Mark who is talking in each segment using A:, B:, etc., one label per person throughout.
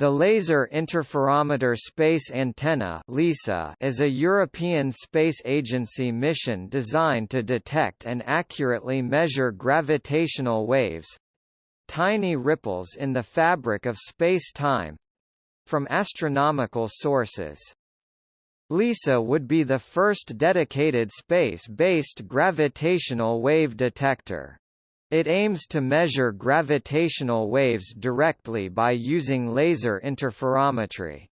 A: The Laser Interferometer Space Antenna (LISA) is a European Space Agency mission designed to detect and accurately measure gravitational waves tiny ripples in the fabric of space-time from astronomical sources. LISA would be the first dedicated space-based gravitational wave detector. It aims to measure gravitational waves directly by using laser interferometry.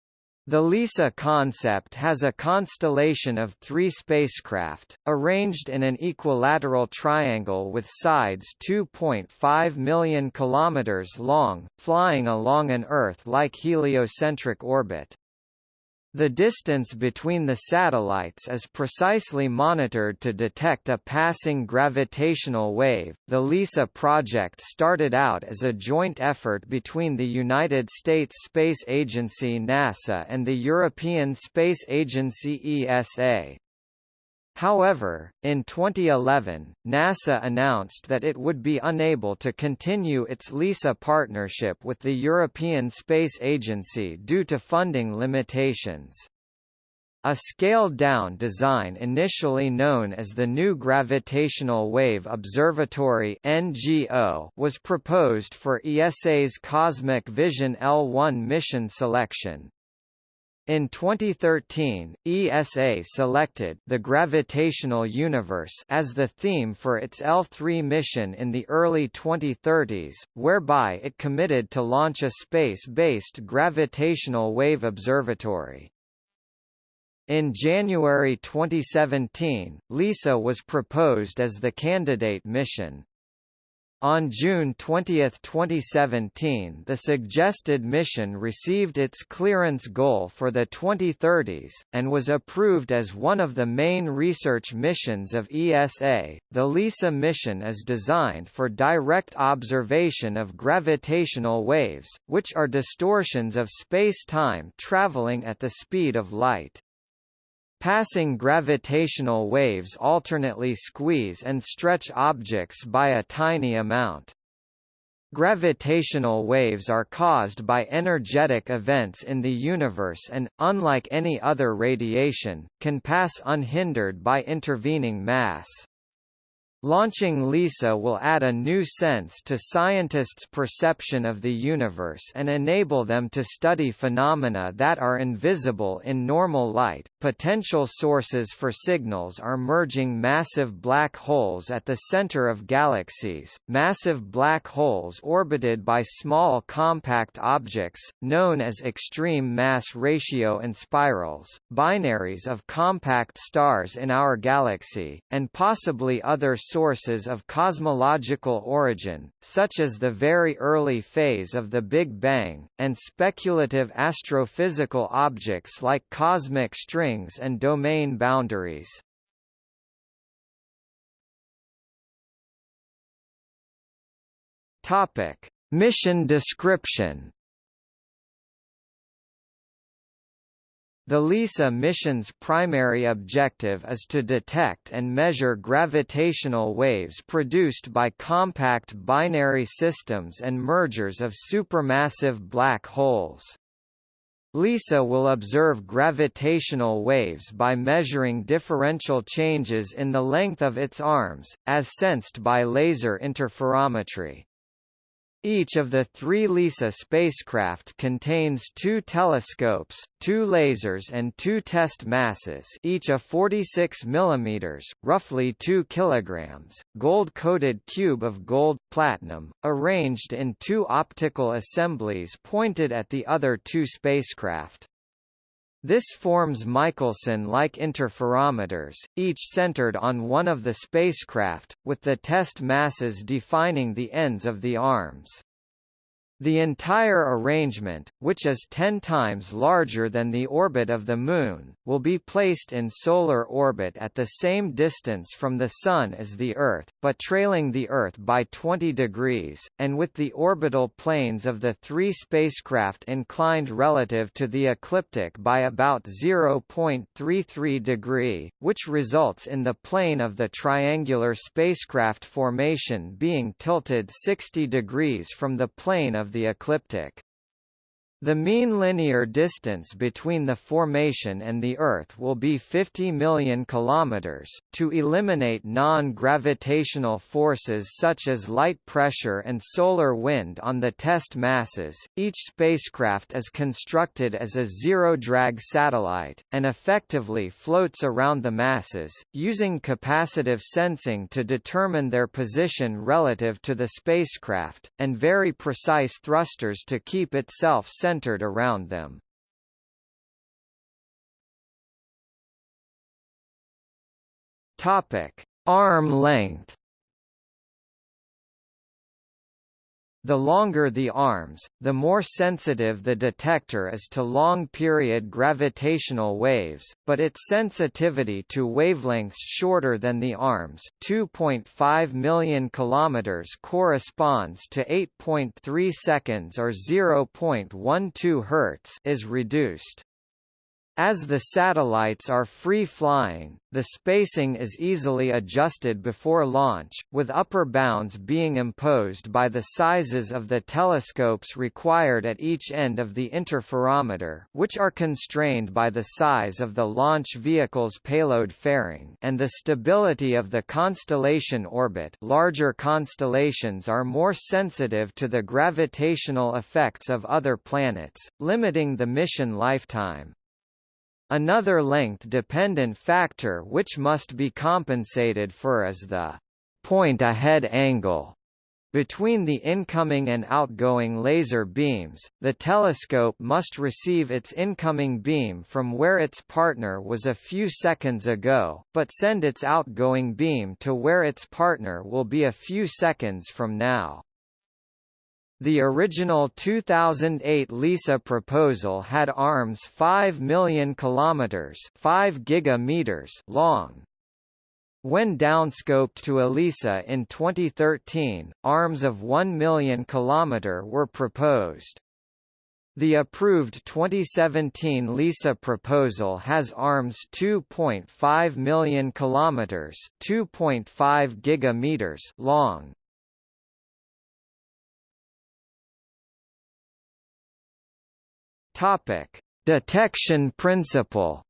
A: The LISA concept has a constellation of three spacecraft, arranged in an equilateral triangle with sides 2.5 million kilometers long, flying along an Earth-like heliocentric orbit. The distance between the satellites is precisely monitored to detect a passing gravitational wave. The LISA project started out as a joint effort between the United States Space Agency NASA and the European Space Agency ESA. However, in 2011, NASA announced that it would be unable to continue its LISA partnership with the European Space Agency due to funding limitations. A scaled-down design initially known as the New Gravitational Wave Observatory (NGO) was proposed for ESA's Cosmic Vision L1 mission selection. In 2013, ESA selected The Gravitational Universe as the theme for its L3 mission in the early 2030s, whereby it committed to launch a space-based gravitational wave observatory. In January 2017, LISA was proposed as the candidate mission. On June 20, 2017 the suggested mission received its clearance goal for the 2030s, and was approved as one of the main research missions of ESA. The LISA mission is designed for direct observation of gravitational waves, which are distortions of space-time traveling at the speed of light. Passing gravitational waves alternately squeeze and stretch objects by a tiny amount. Gravitational waves are caused by energetic events in the universe and, unlike any other radiation, can pass unhindered by intervening mass. Launching LISA will add a new sense to scientists' perception of the universe and enable them to study phenomena that are invisible in normal light. Potential sources for signals are merging massive black holes at the center of galaxies, massive black holes orbited by small compact objects, known as extreme mass ratio inspirals, binaries of compact stars in our galaxy, and possibly other sources of cosmological origin, such as the very early phase of the Big Bang, and speculative astrophysical objects like cosmic strings and domain boundaries. Topic: Mission description The LISA mission's primary objective is to detect and measure gravitational waves produced by compact binary systems and mergers of supermassive black holes. LISA will observe gravitational waves by measuring differential changes in the length of its arms, as sensed by laser interferometry. Each of the three LISA spacecraft contains two telescopes, two lasers and two test masses each a 46 mm, roughly 2 kg, gold-coated cube of gold, platinum, arranged in two optical assemblies pointed at the other two spacecraft. This forms Michelson-like interferometers, each centered on one of the spacecraft, with the test masses defining the ends of the arms. The entire arrangement, which is 10 times larger than the orbit of the Moon, will be placed in solar orbit at the same distance from the Sun as the Earth, but trailing the Earth by 20 degrees, and with the orbital planes of the three spacecraft inclined relative to the ecliptic by about 0.33 degree, which results in the plane of the triangular spacecraft formation being tilted 60 degrees from the plane of of the ecliptic. The mean linear distance between the formation and the Earth will be 50 million kilometers. To eliminate non-gravitational forces such as light pressure and solar wind on the test masses, each spacecraft is constructed as a zero-drag satellite and effectively floats around the masses, using capacitive sensing to determine their position relative to the spacecraft, and very precise thrusters to keep itself centered around them. Topic: Arm length. The longer the arms, the more sensitive the detector is to long-period gravitational waves, but its sensitivity to wavelengths shorter than the arms 2.5 million kilometers corresponds to 8.3 seconds or 0.12 Hz is reduced. As the satellites are free-flying, the spacing is easily adjusted before launch, with upper bounds being imposed by the sizes of the telescopes required at each end of the interferometer which are constrained by the size of the launch vehicle's payload fairing and the stability of the constellation orbit larger constellations are more sensitive to the gravitational effects of other planets, limiting the mission lifetime. Another length-dependent factor which must be compensated for is the point-ahead angle between the incoming and outgoing laser beams, the telescope must receive its incoming beam from where its partner was a few seconds ago, but send its outgoing beam to where its partner will be a few seconds from now. The original 2008 LISA proposal had arms 5 million kilometers, 5 gigameters long. When downscoped to ELISA in 2013, arms of 1 million km were proposed. The approved 2017 LISA proposal has arms 2.5 million kilometers, 2.5 gigameters long. Topic: Detection principle.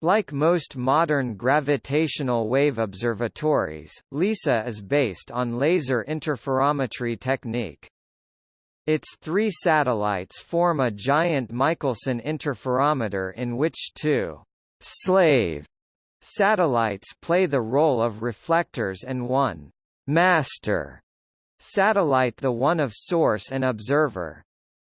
A: Like most modern gravitational wave observatories, LISA is based on laser interferometry technique. Its three satellites form a giant Michelson interferometer in which two slave satellites play the role of reflectors and one master Satellite the one of source and observer.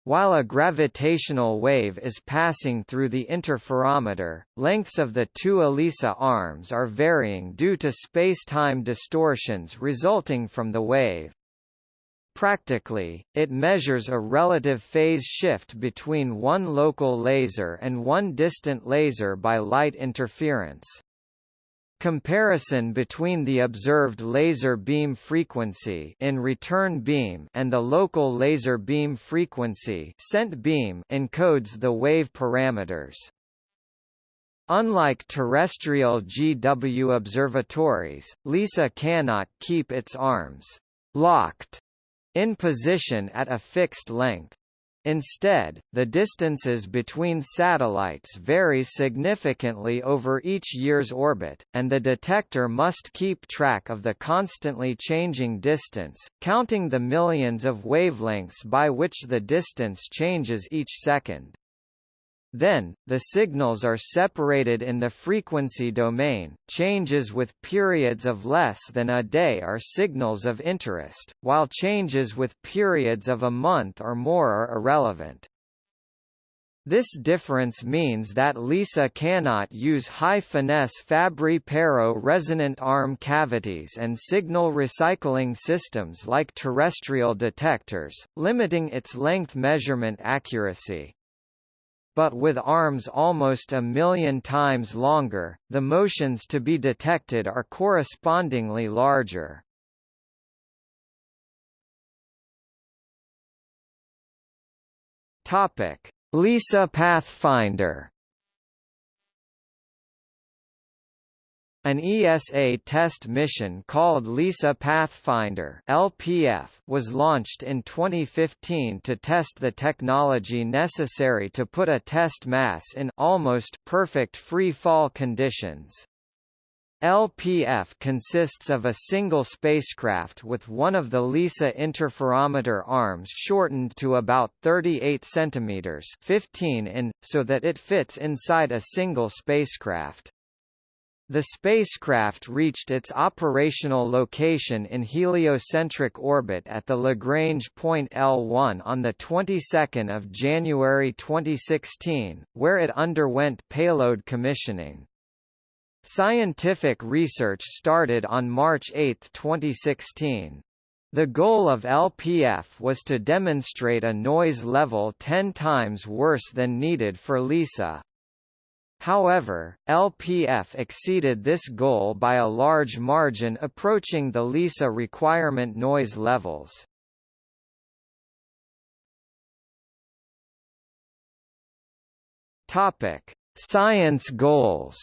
A: While a gravitational wave is passing through the interferometer, lengths of the two ELISA arms are varying due to space-time distortions resulting from the wave. Practically, it measures a relative phase shift between one local laser and one distant laser by light interference. Comparison between the observed laser beam frequency in return beam and the local laser beam frequency sent beam encodes the wave parameters. Unlike terrestrial GW observatories, LISA cannot keep its arms locked in position at a fixed length. Instead, the distances between satellites vary significantly over each year's orbit, and the detector must keep track of the constantly changing distance, counting the millions of wavelengths by which the distance changes each second. Then, the signals are separated in the frequency domain. Changes with periods of less than a day are signals of interest, while changes with periods of a month or more are irrelevant. This difference means that LISA cannot use high-finesse Fabry-Perot resonant arm cavities and signal recycling systems like terrestrial detectors, limiting its length measurement accuracy but with arms almost a million times longer, the motions to be detected are correspondingly larger. Topic: LISA Pathfinder An ESA test mission called LISA Pathfinder (LPF) was launched in 2015 to test the technology necessary to put a test mass in almost perfect free fall conditions. LPF consists of a single spacecraft with one of the LISA interferometer arms shortened to about 38 cm 15 in, so that it fits inside a single spacecraft. The spacecraft reached its operational location in heliocentric orbit at the Lagrange point L1 on the 22nd of January 2016, where it underwent payload commissioning. Scientific research started on March 8, 2016. The goal of LPF was to demonstrate a noise level 10 times worse than needed for LISA. However, LPF exceeded this goal by a large margin approaching the LISA requirement noise levels. Topic: Science goals.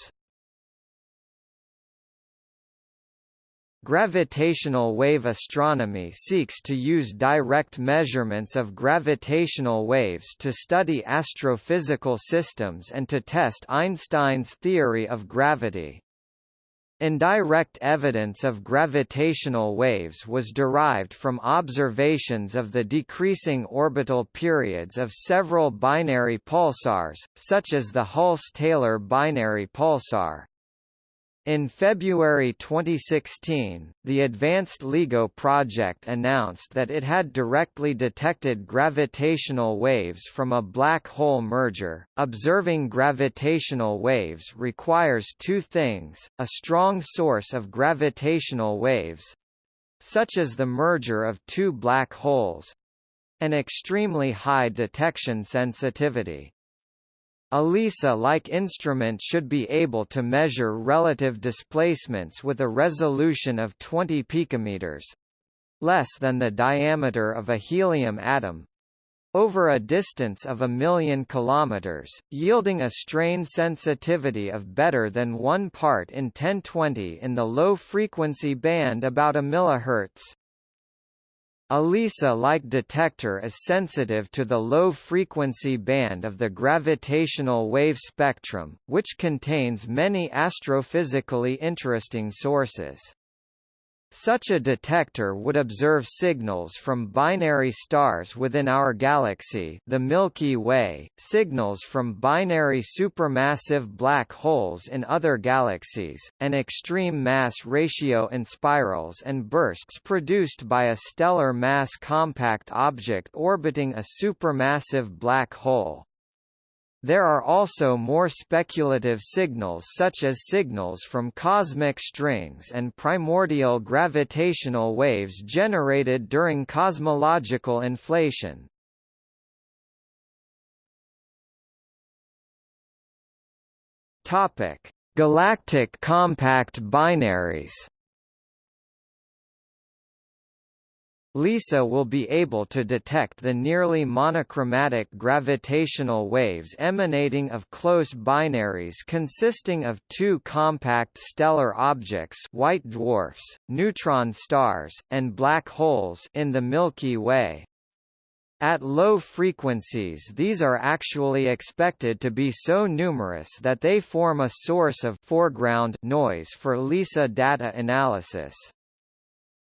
A: Gravitational wave astronomy seeks to use direct measurements of gravitational waves to study astrophysical systems and to test Einstein's theory of gravity. Indirect evidence of gravitational waves was derived from observations of the decreasing orbital periods of several binary pulsars, such as the Hulse-Taylor binary pulsar. In February 2016, the Advanced LIGO project announced that it had directly detected gravitational waves from a black hole merger. Observing gravitational waves requires two things: a strong source of gravitational waves, such as the merger of two black holes, an extremely high detection sensitivity. A LISA-like instrument should be able to measure relative displacements with a resolution of 20 picometers less than the diameter of a helium atom over a distance of a million kilometers, yielding a strain sensitivity of better than 1 part in 1020 in the low-frequency band about a millihertz. A LISA-like detector is sensitive to the low-frequency band of the gravitational wave spectrum, which contains many astrophysically interesting sources. Such a detector would observe signals from binary stars within our galaxy the Milky Way, signals from binary supermassive black holes in other galaxies, and extreme mass ratio inspirals and bursts produced by a stellar mass compact object orbiting a supermassive black hole. There are also more speculative signals such as signals from cosmic strings and primordial gravitational waves generated during cosmological inflation. Galactic compact binaries LISA will be able to detect the nearly monochromatic gravitational waves emanating of close binaries consisting of two compact stellar objects white dwarfs, neutron stars, and black holes in the Milky Way. At low frequencies these are actually expected to be so numerous that they form a source of foreground noise for LISA data analysis.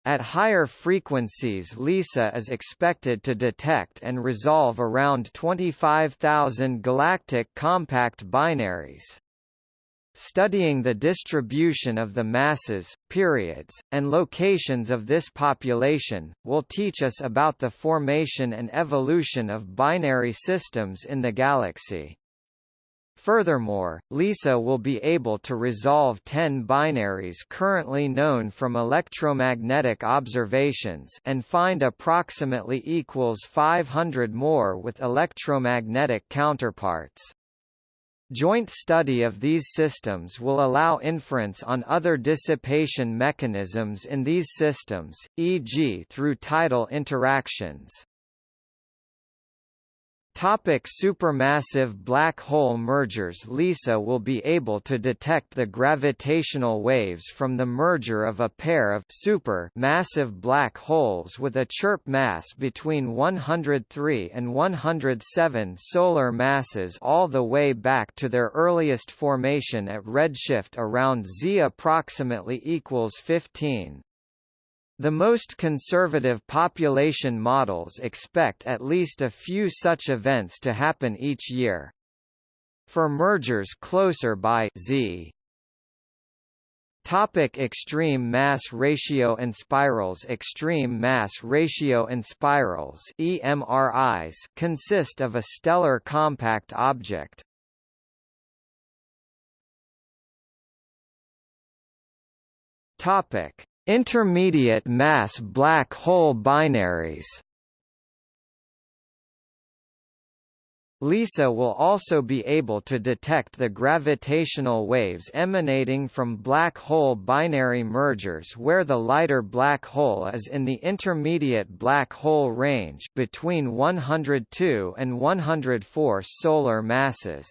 A: At higher frequencies LISA is expected to detect and resolve around 25,000 galactic compact binaries. Studying the distribution of the masses, periods, and locations of this population, will teach us about the formation and evolution of binary systems in the galaxy. Furthermore, LISA will be able to resolve 10 binaries currently known from electromagnetic observations and find approximately equals 500 more with electromagnetic counterparts. Joint study of these systems will allow inference on other dissipation mechanisms in these systems, e.g. through tidal interactions. Topic supermassive black hole mergers LISA will be able to detect the gravitational waves from the merger of a pair of super massive black holes with a chirp mass between 103 and 107 solar masses all the way back to their earliest formation at redshift around Z approximately equals 15. The most conservative population models expect at least a few such events to happen each year. For mergers closer by Z, Topic extreme mass ratio inspirals Extreme mass ratio inspirals EMRIs consist of a stellar compact object. Topic Intermediate mass black hole binaries LISA will also be able to detect the gravitational waves emanating from black hole binary mergers where the lighter black hole is in the intermediate black hole range between 102 and 104 solar masses.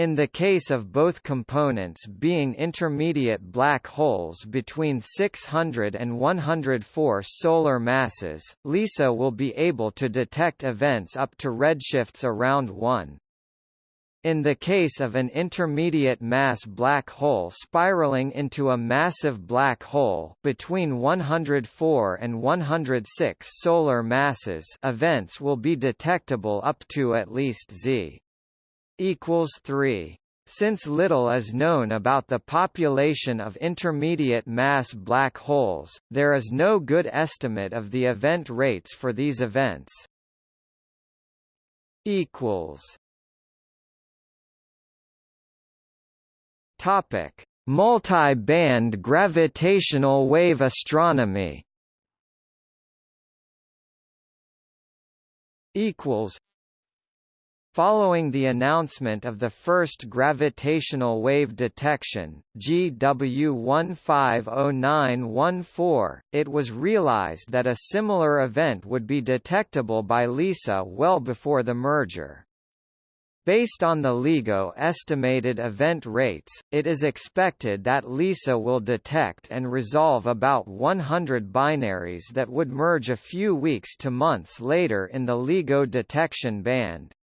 A: In the case of both components being intermediate black holes between 600 and 104 solar masses, LISA will be able to detect events up to redshifts around 1. In the case of an intermediate mass black hole spiraling into a massive black hole between 104 and 106 solar masses events will be detectable up to at least z equals 3. Since little is known about the population of intermediate mass black holes, there is no good estimate of the event rates for these events. equals Topic: Multi-band gravitational wave astronomy. Equals Following the announcement of the first gravitational wave detection, GW150914, it was realized that a similar event would be detectable by LISA well before the merger. Based on the LIGO estimated event rates, it is expected that LISA will detect and resolve about 100 binaries that would merge a few weeks to months later in the LIGO detection band.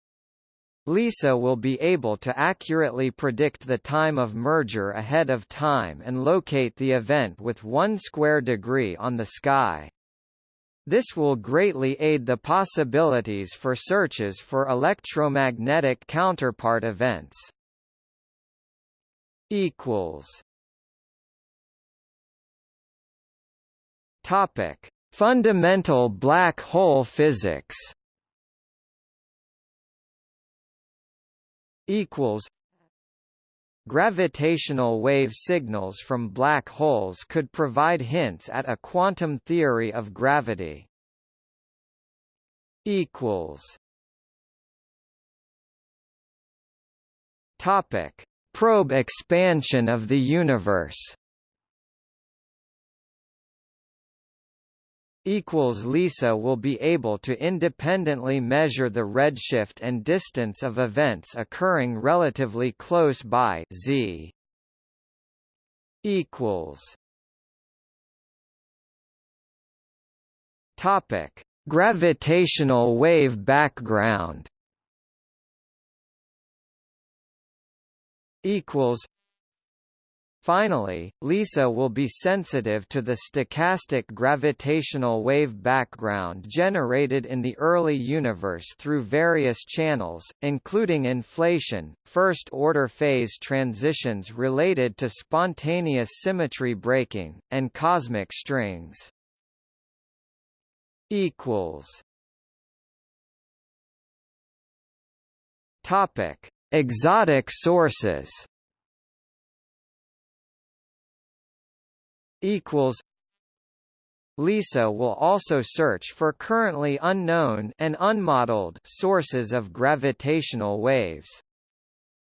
A: LISA will be able to accurately predict the time of merger ahead of time and locate the event with one square degree on the sky. This will greatly aid the possibilities for searches for electromagnetic counterpart events. equals Topic: Fundamental black hole physics equals Gravitational wave signals from black holes could provide hints at a quantum theory of gravity. equals Topic: Probe expansion of the universe. Equals LISA will be able to independently measure the redshift and distance of events occurring relatively close by z equals topic gravitational wave background equals Finally, LISA will be sensitive to the stochastic gravitational wave background generated in the early universe through various channels, including inflation, first-order phase transitions related to spontaneous symmetry breaking, and cosmic strings. Topic: Exotic sources. Equals LISA will also search for currently unknown and unmodeled sources of gravitational waves.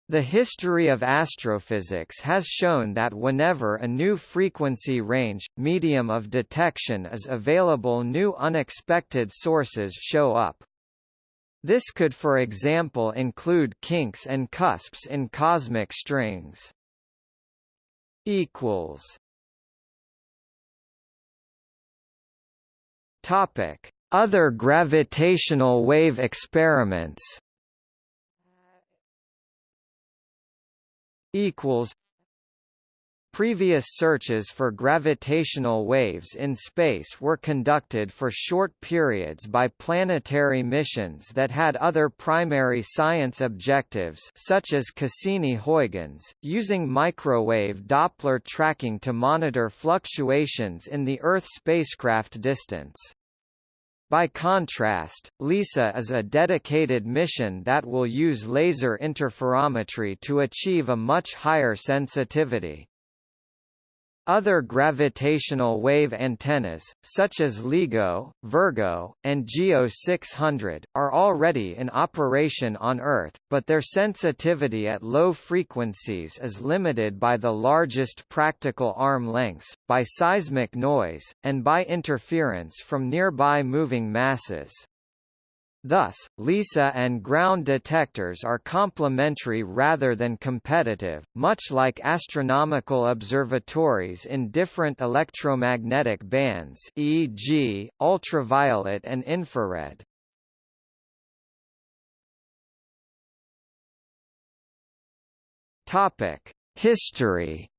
A: The history of astrophysics has shown that whenever a new frequency range, medium of detection is available new unexpected sources show up. This could for example include kinks and cusps in cosmic strings. Topic: Other gravitational wave experiments. Equals. Previous searches for gravitational waves in space were conducted for short periods by planetary missions that had other primary science objectives such as Cassini-Huygens, using microwave Doppler tracking to monitor fluctuations in the Earth spacecraft distance. By contrast, LISA is a dedicated mission that will use laser interferometry to achieve a much higher sensitivity. Other gravitational wave antennas, such as LIGO, Virgo, and GEO 600, are already in operation on Earth, but their sensitivity at low frequencies is limited by the largest practical arm lengths, by seismic noise, and by interference from nearby moving masses. Thus, LISA and ground detectors are complementary rather than competitive, much like astronomical observatories in different electromagnetic bands e.g., ultraviolet and infrared. History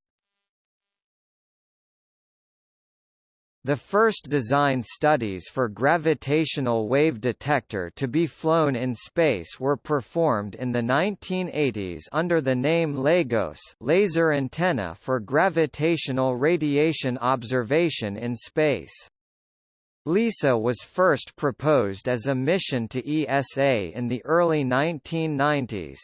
A: The first design studies for gravitational wave detector to be flown in space were performed in the 1980s under the name LAGOS laser antenna for gravitational radiation observation in space. LISA was first proposed as a mission to ESA in the early 1990s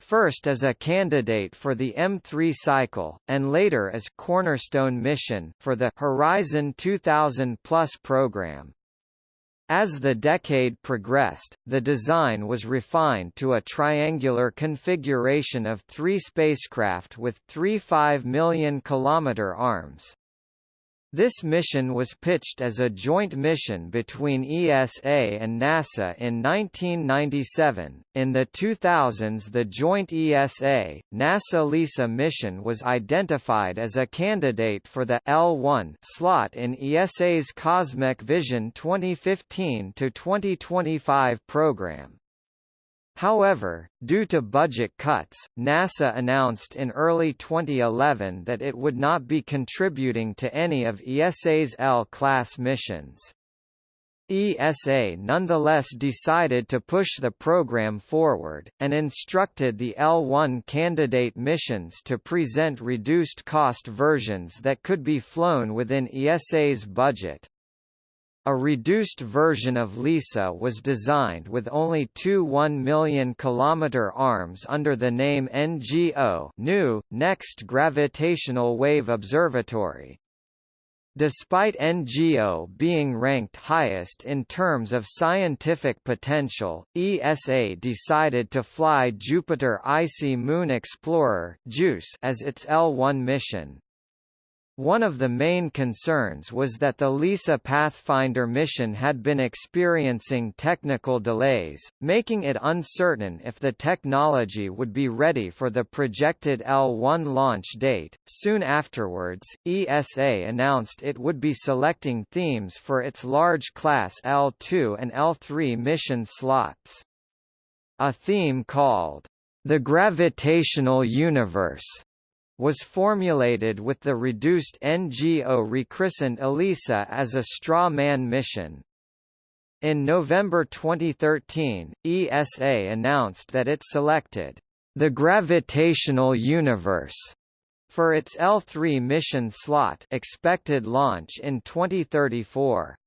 A: first as a candidate for the M3 cycle, and later as cornerstone mission for the Horizon 2000 Plus program. As the decade progressed, the design was refined to a triangular configuration of three spacecraft with three 5 million km arms. This mission was pitched as a joint mission between ESA and NASA in 1997. In the 2000s, the joint ESA NASA LISA mission was identified as a candidate for the L1 slot in ESA's Cosmic Vision 2015 to 2025 program. However, due to budget cuts, NASA announced in early 2011 that it would not be contributing to any of ESA's L-class missions. ESA nonetheless decided to push the program forward, and instructed the L1 candidate missions to present reduced-cost versions that could be flown within ESA's budget. A reduced version of LISA was designed with only two 1 million km arms under the name NGO new, Next Gravitational Wave Observatory. Despite NGO being ranked highest in terms of scientific potential, ESA decided to fly Jupiter Icy Moon Explorer as its L1 mission. One of the main concerns was that the LISA Pathfinder mission had been experiencing technical delays, making it uncertain if the technology would be ready for the projected L1 launch date. Soon afterwards, ESA announced it would be selecting themes for its large class L2 and L3 mission slots. A theme called The Gravitational Universe was formulated with the reduced NGO rechristened ELISA as a straw man mission. In November 2013, ESA announced that it selected the gravitational universe for its L3 mission slot expected launch in 2034.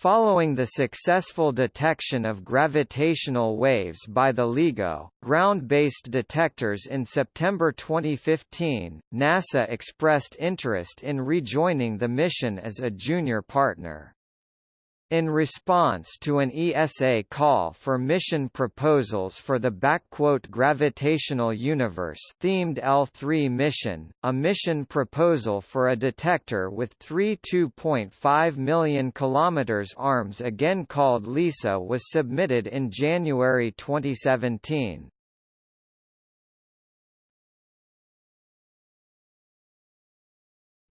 A: Following the successful detection of gravitational waves by the LIGO, ground-based detectors in September 2015, NASA expressed interest in rejoining the mission as a junior partner. In response to an ESA call for mission proposals for the Gravitational Universe themed L3 mission, a mission proposal for a detector with three 2.5 million km arms again called LISA was submitted in January 2017.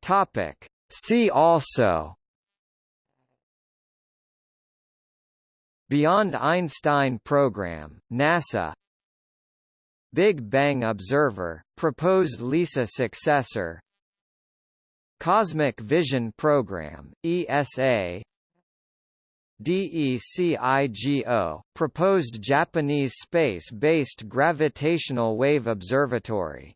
A: Topic. See also Beyond Einstein Program, NASA Big Bang Observer, proposed LISA successor Cosmic Vision Program, ESA DECIGO, proposed Japanese space-based gravitational wave observatory